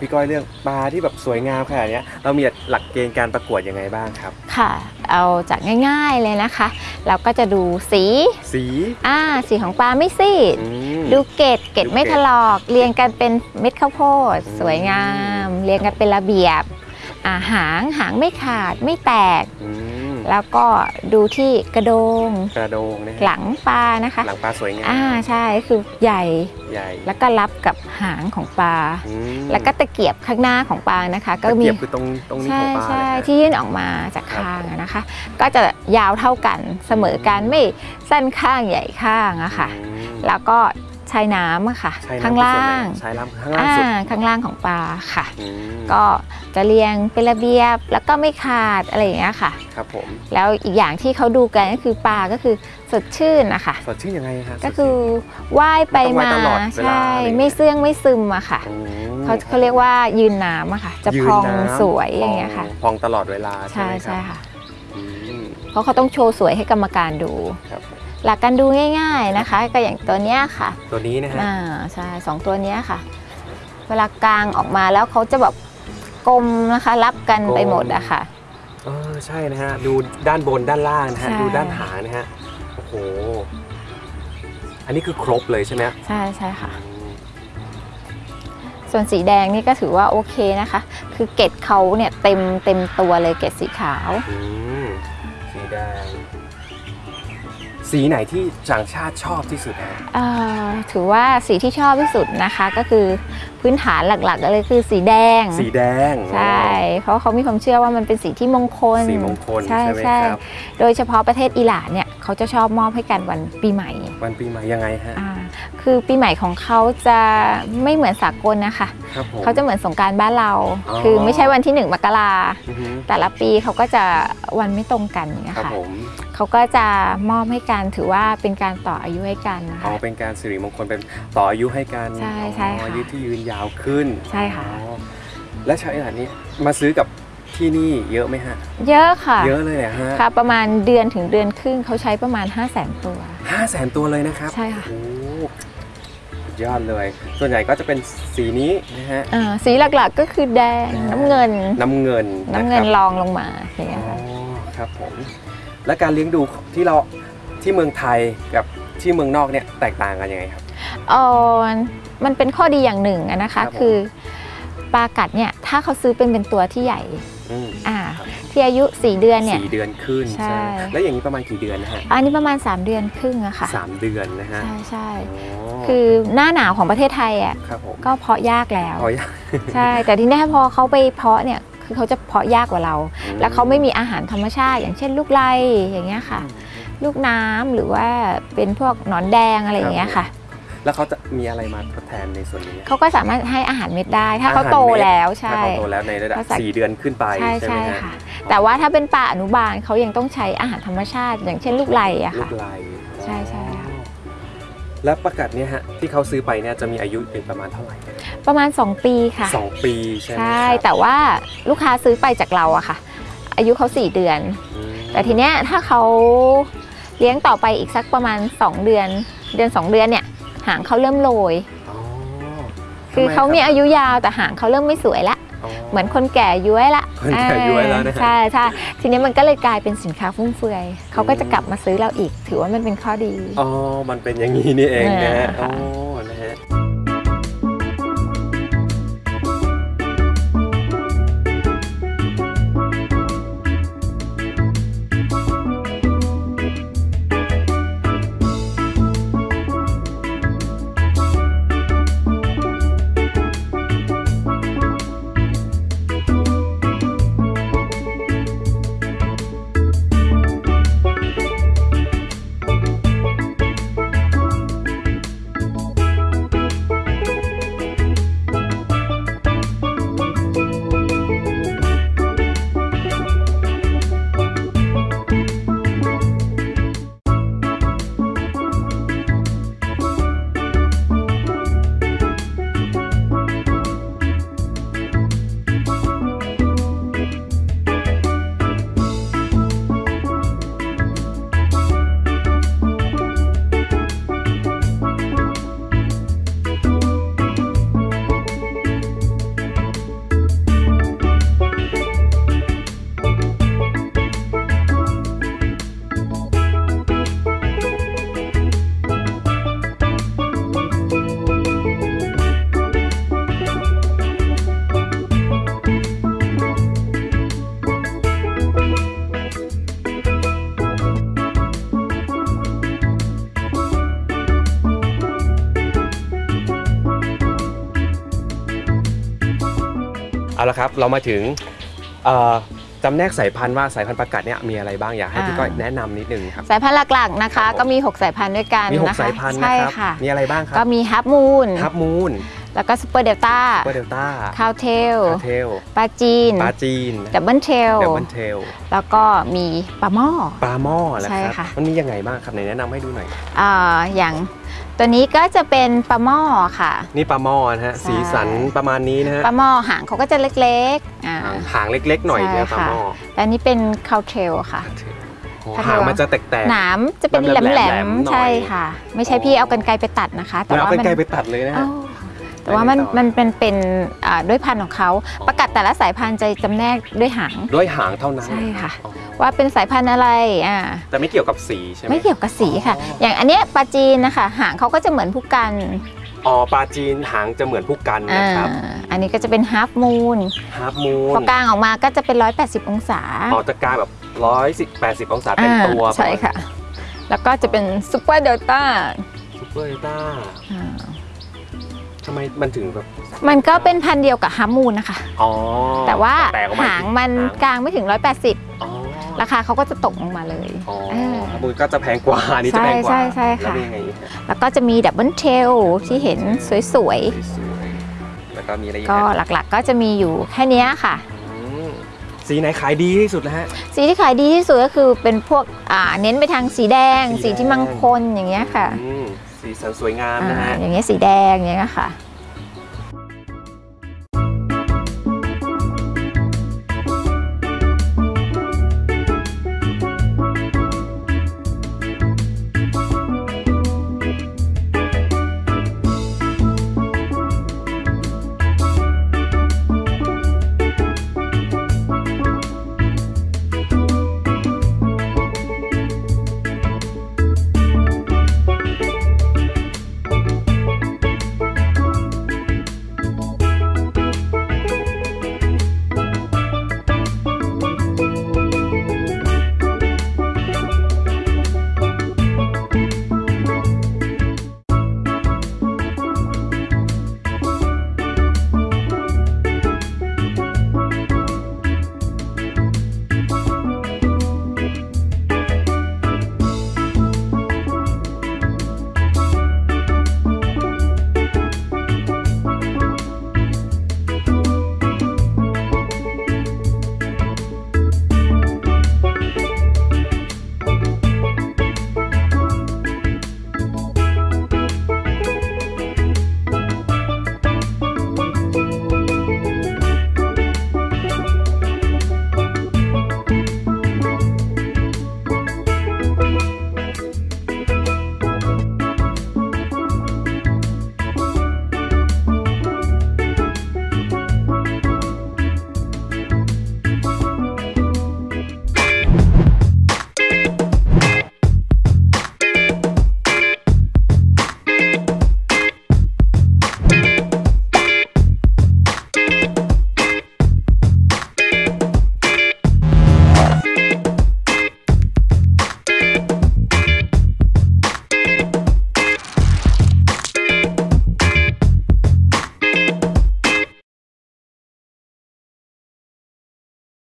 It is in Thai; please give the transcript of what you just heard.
พี่ก้อยเรื่องปลาที่แบบสวยงามขนาดเนี้ยเรามีหลักเกณฑ์การประกวดยังไงบ้างครับ ค่ะ เอาจากง่ายๆเลยนะคะ เราก็จะดูสีสีอ่าสีของปลาไม่ซีดอืมดูเกตเกตดูเกล็ดไม่ถลอก เรียงกันเป็นเม็ดข้าวโพดอืมสวยงาม เรียงกันเป็นระเบียบอ่าหางหางไม่ขาดไม่แตกอืม แล้วก็ดูที่กระโดง กระโดงนะฮะหลังปลานะคะ หลังปลาสวยงามอ่าใช่คือใหญ่ใหญ่แล้วก็รับกับหางของปลา อืมแล้วก็ตะเกียบข้างหน้าของปลานะคะ ก็ตะมีเกียบคือตรงตรงนี้ใช่ของปลาใช่เลยฮะที่ยื่นออกมาจากครับ คางอะนะคะ ก็จะยาวเท่ากันเสมอกันไม่สั้นข้างใหญ่ข้างอะค่ะ อืมแล้วก็ ใช้น้ำอะค่ะใช้น้ำข้างล่างใช้ล่างข้างล่างอ่าสุดข้างล่างของปลาค่ะ อืมก็จะเรียงเป็นระเบียบแล้วก็ไม่ขาดอะไรอย่างเงี้ยค่ะ ครับผมแล้วอีกอย่างที่เขาดูกันก็คือปลาก็คือสดชื่นนะคะสดชื่นยังไงฮะก็คือว่ายไปมันต้องมาว่ายตลอดเวลาใช่อะไรอย่างเงี้ย ไม่เสื่องไม่ซึมอะค่ะอืมเขาเขาเรียกว่ายืนน้ำอะค่ะ จะยืพนองน้ำสวยอย่างเงี้ยค่ะ พองตลอดเวลาใช่ใช่ไหมครัใช่บค่ะ อืมเพราะเขาต้องโชว์สวยให้กรรมการดู ครับผม หลักการดูง่าย ๆนะคะ ก็อย่างตัวเนี้ยค่ะตัวนี้นะฮะอ่าใช่สองตัวเนี้ยค่ะ เวลากลางออกมาแล้วเขาจะแบบกลมนะคะ รับกันไปหมดอะค่ะเออใช่นะฮะดูด้านบนด้านล่างนะฮะใช่ดูด้านหางนะฮะโอ้โหอันนี้คือครบเลยใช่ไหมใช่ใช่ค่ะอืมส่วนสีแดงนี่ก็ถือว่าโอเคนะคะ คือเกล็ดเขาเนี่ยเต็มเต็มตัวเลยเกล็ดสีขาวอืมสีแดง สีไหนที่ต่างชาติชอบที่สุดฮะเอ่อถือว่าสีที่ชอบที่สุดนะคะก็คือพื้นฐานหลักๆเลยคือสีแดง สีแดงใช่เพราะเขามีความเชื่อว่ามันเป็นสีที่มงคลสีมงคลใช่ใช่ไหมใช่ครับโดยเฉพาะประเทศอิหร่านเนี่ยเขาจะชอบมอบให้กันวันปีใหม่ วันปีใหม่ยังไงฮะ อ่าคือปีใหม่ของเขาจะไม่เหมือนสากลนะคะ ครับผม เขาจะเหมือนสงกรารบ้านเรา อ๋อ คือไม่ใช่วันที่หนึ่งมกราอือฮึแต่ละปีเขาก็จะวันไม่ตรงกันอย่างเงี้ยครับค่ะผมเขาก็จะมอบให้กันถือว่าเป็นการต่ออายุให้กันนะอ๋อคะ เป็นการสิริมงคลเป็นต่ออายุให้กันใช่ใช่ค่ะอ๋ออายุที่ยืนยาวขึ้นใช่ค่ะ อ๋อและชาวอิหร่านนี้มาซื้อกับ ที่นี่เยอะไหมฮะ เยอะค่ะ เยอะเลยเหรอฮะค่ะประมาณเดือนถึงเดือนครึ่งเขาใช้ประมาณ 5 0 0 0 0 0 ตัว ห้าแสนตัวเลยนะครับใช่ค่ะ โอ้สุดยอดเลย ส่วนใหญ่ก็จะเป็นสีนี้นะฮะ อ่าสีหลักๆก็คือแดงน้ำเงิน น้ำเงินน้ำเงินนะครับรองลงมาอย่างเงี้ยอ๋อค่ะ ครับผม และการเลี้ยงดูที่เราที่เมืองไทยกับที่เมืองนอกเนี่ยแตกต่างกันยังไงครับ เออมันเป็นข้อดีอย่างหนึ่งอะนะครัคะบผมคือ ปลากัดเนี่ยถ้าเขาซื้อเป็นเป็นตัวที่ใหญ่อืมอ่าที่อายุ 4 เดือนเนี่ย สี่เดือนขึ้นใช่ แล้วอย่างนี้ประมาณกี่เดือนนะฮะอันนี้ประมาณ 3 เดือนครึ่งอะค่ะสามเดือนนะฮะใช่ใช่อ๋อคือหน้าหนาวของประเทศไทยอะครับผมก็เพาะยากแล้ว พอยังใช่ แต่ที่แน่พอเขาไปเพาะเนี่ยคือเขาจะเพาะยากกว่าเรา แล้วเขาไม่มีอาหารธรรมชาติ อย่างเช่นลูกไล่อย่างเงี้ยค่ะ ลูกน้ำหรือว่าเป็นพวกหนอนแดงอะไรอย่างเงี้ยค่ะ แล้วเขาจะมีอะไรมาทดแทนในส่วนนี้เขาก็สามารถให้อาหารเม็ดได้ ถ้าเขาอาหารโตเม็ดแล้วถ้าใช่เขาโตแล้วในระดับภาษาสี่เดือนขึ้นไปใช่ใช่ไหมใช่ฮะค่ะ แต่ว่าถ้าเป็นป่าอนุบาลเขายังต้องใช้อาหารธรรมชาติ อย่างเช่นลูกไล่อะลูค่ะกลายใช่ใช่ค่ะแล้วประกาศเนี่ยฮะที่เขาซื้อไปเนี่ยจะมีอายุเป็นประมาณเท่าไหร่ ประมาณ 2 ปีค่ะสองปีใช่ไหมใช่ครับแต่ว่าลูกค้าซื้อไปจากเราอะค่ะ อายุเขา 4 เดือนอืมแต่ทีเนี้ยถ้าเขาเลี้ยงต่อไปอีกสักประมาณ 2 เดือน เดือน 2 เดือนเนี่ย หางเขาเริ่มโรยอ๋อคือทำไเขามีรับอายุยาวแต่หางเขาเริ่มไม่สวยละเหมือนคนแก่ย้วยละคนแก่ย้วยแล้วนะฮะใช่ใช่ทีนี้มันก็เลยกลายเป็นสินค้าฟุ่มเฟือยเขาก็จะกลับมาซื้อเราอีก ถือว่ามันเป็นข้อดีอ๋อมันเป็นอย่างนี้นี่เองนะ ค่ะอนะฮะละครับเรามาถึงเอ่อจำแนกสายพันธุ์ว่าสายพันธุ์ปลากัดเนี่ยมีอะไรบ้างอยากให้อ่าพี่ก้อยแนะนำนิดนึงครับสายพันธุ์หลักๆนะคะครับผมก็มี 6 สายพันธุ์ด้วยกันมีหกนะคะสายพันธุ์ใช่นะครับค่ะมีอะไรบ้างครับก็มี Half Moon Half Moon แล้วก็ Super Delta Super Delta Crown Tail Crown Tail ปลาจีนปลาจีน Double Tail Double Tail แล้วก็มีปลาหม้อปลาหม้อแล้วใช่ครับค่ะมันมียังไงบ้างครับไหนแนะนำให้ดูหน่อยอ่าอย่างตัวนี้ก็จะเป็นปลาหม้อค่ะ นี่ปลาหม้อนะฮะใช่สีสันประมาณนี้นะฮะปลาหม้อหางเขาก็จะเล็กๆอ่าหางหางเล็กๆหน่อยใช่เนี่ยปลาค่ะหม้อและอันนี้เป็นคาวเทลค่ะโอ้ค่ะหางมันจะแตกๆหนามจะเป็นแหแหลลมมๆๆหน่อยใช่ค่ะ ไม่ใช่อ๋อพี่เอากันไกรไปตัดนะคะ แต่แล้วว่าเอามัไกลๆไปตัดเลยนะฮะอ้าว แต่ว่ามันไปต่อมันเป็นเป็นอ่าด้วยพันธุ์ของเขาอ๋อประกัดแต่ละสายพันธุ์จะจำแนกด้วยหางด้วยหางเท่านั้นใช่ค่ะอ๋อว่าเป็นสายพันธุ์อะไรอ่าแต่ไม่เกี่ยวกับสีใช่ไหมไม่เกี่ยวกับสีค่ะอ๋อออย่างอันเนี้ยปลาจีนนะคะหางเขาก็จะเหมือนพู่กันอ๋อปลาจีนหางจะเหมือนพู่กันอ่านะครับอันนี้ก็จะเป็นฮา f มูน Half Moon พอกางออกมาก็จะเป็น 180 องศาออกจะกางแบบร้อยสิบแปดสิบองศาเต็มตัวอ่าใช่ค่ะ แล้วก็จะเป็น Super Delta Super Delta ทำไมมันถึงแบบ มันก็เป็นพันธุ์เดียวกับฮา f มูนนะคะ อ๋อแต่ว่าแตกออกมาหางมันหางกางไม่ถึง 180 อ๋อราคาเขาก็จะตกลงมาเลยอ๋อเออ Half Moon ก็จะแพงกว่าอันนี้จะแพงกว่าใช่ใช่ใช่แล้วค่ะเป็นยังไงฮะแล้วก็จะมี Double Tail ที่เห็นสวยสวยๆแล้วก็มีอะไรอีกก็ฮะหลักๆก็จะมีอยู่แค่เนี้ยค่ะ อืมสีไหนขายดีที่สุดแล้วฮะ สีที่ขายดีที่สุดก็คือเป็นพวกอ่าเน้นไปทางสีแดง สีแดงสีที่มงคลอย่างเงี้ยค่ะ อืม สีสันสวยงามนะฮะ อย่างเงี้ยสีแดงอย่างเงี้ยค่ะ